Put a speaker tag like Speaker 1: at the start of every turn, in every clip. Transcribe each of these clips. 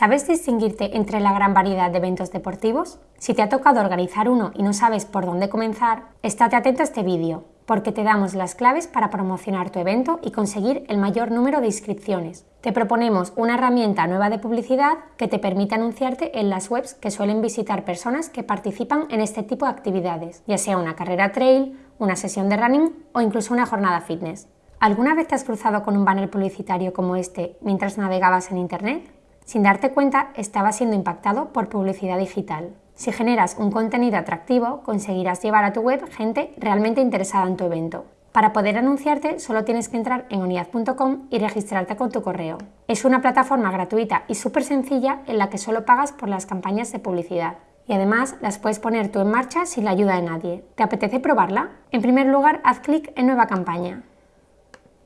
Speaker 1: ¿Sabes distinguirte entre la gran variedad de eventos deportivos? Si te ha tocado organizar uno y no sabes por dónde comenzar, estate atento a este vídeo, porque te damos las claves para promocionar tu evento y conseguir el mayor número de inscripciones. Te proponemos una herramienta nueva de publicidad que te permite anunciarte en las webs que suelen visitar personas que participan en este tipo de actividades, ya sea una carrera trail, una sesión de running o incluso una jornada fitness. ¿Alguna vez te has cruzado con un banner publicitario como este mientras navegabas en Internet? Sin darte cuenta, estaba siendo impactado por publicidad digital. Si generas un contenido atractivo, conseguirás llevar a tu web gente realmente interesada en tu evento. Para poder anunciarte, solo tienes que entrar en unidad.com y registrarte con tu correo. Es una plataforma gratuita y súper sencilla en la que solo pagas por las campañas de publicidad. Y además las puedes poner tú en marcha sin la ayuda de nadie. ¿Te apetece probarla? En primer lugar, haz clic en Nueva campaña.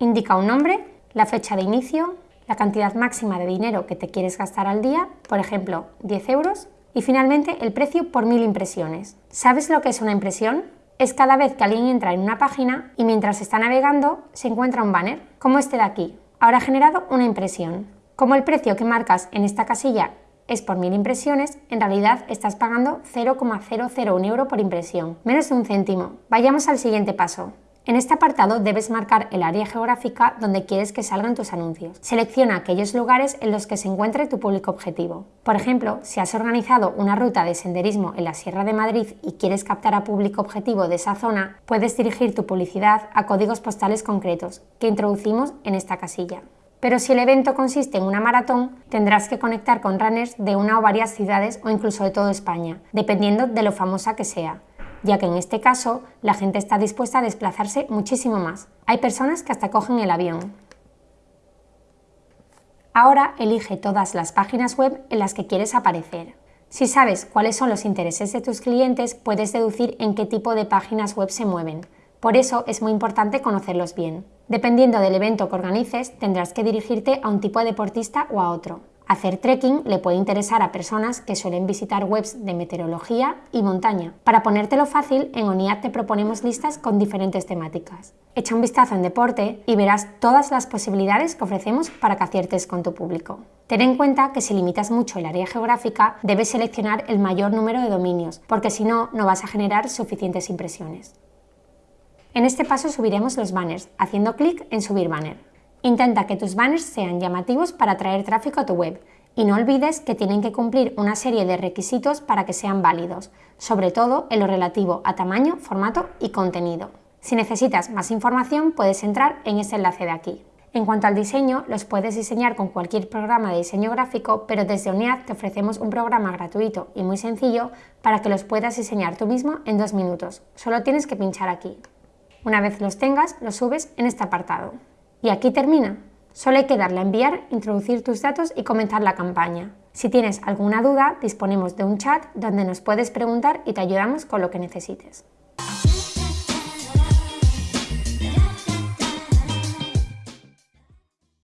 Speaker 1: Indica un nombre, la fecha de inicio, la cantidad máxima de dinero que te quieres gastar al día, por ejemplo 10 euros, y finalmente el precio por mil impresiones. ¿Sabes lo que es una impresión? Es cada vez que alguien entra en una página y mientras está navegando se encuentra un banner, como este de aquí. Ahora ha generado una impresión. Como el precio que marcas en esta casilla es por mil impresiones, en realidad estás pagando 0,001 euro por impresión, menos de un céntimo. Vayamos al siguiente paso. En este apartado debes marcar el área geográfica donde quieres que salgan tus anuncios. Selecciona aquellos lugares en los que se encuentre tu público objetivo. Por ejemplo, si has organizado una ruta de senderismo en la Sierra de Madrid y quieres captar a público objetivo de esa zona, puedes dirigir tu publicidad a códigos postales concretos que introducimos en esta casilla. Pero si el evento consiste en una maratón, tendrás que conectar con runners de una o varias ciudades o incluso de toda España, dependiendo de lo famosa que sea ya que en este caso la gente está dispuesta a desplazarse muchísimo más. Hay personas que hasta cogen el avión. Ahora elige todas las páginas web en las que quieres aparecer. Si sabes cuáles son los intereses de tus clientes, puedes deducir en qué tipo de páginas web se mueven. Por eso es muy importante conocerlos bien. Dependiendo del evento que organices, tendrás que dirigirte a un tipo de deportista o a otro. Hacer trekking le puede interesar a personas que suelen visitar webs de meteorología y montaña. Para ponértelo fácil, en ONIAD te proponemos listas con diferentes temáticas. Echa un vistazo en deporte y verás todas las posibilidades que ofrecemos para que aciertes con tu público. Ten en cuenta que si limitas mucho el área geográfica, debes seleccionar el mayor número de dominios, porque si no, no vas a generar suficientes impresiones. En este paso subiremos los banners, haciendo clic en Subir banner. Intenta que tus banners sean llamativos para atraer tráfico a tu web y no olvides que tienen que cumplir una serie de requisitos para que sean válidos, sobre todo en lo relativo a tamaño, formato y contenido. Si necesitas más información puedes entrar en ese enlace de aquí. En cuanto al diseño, los puedes diseñar con cualquier programa de diseño gráfico, pero desde UNIAD te ofrecemos un programa gratuito y muy sencillo para que los puedas diseñar tú mismo en dos minutos. Solo tienes que pinchar aquí. Una vez los tengas, los subes en este apartado. Y aquí termina. Solo hay que darle a enviar, introducir tus datos y comenzar la campaña. Si tienes alguna duda, disponemos de un chat donde nos puedes preguntar y te ayudamos con lo que necesites.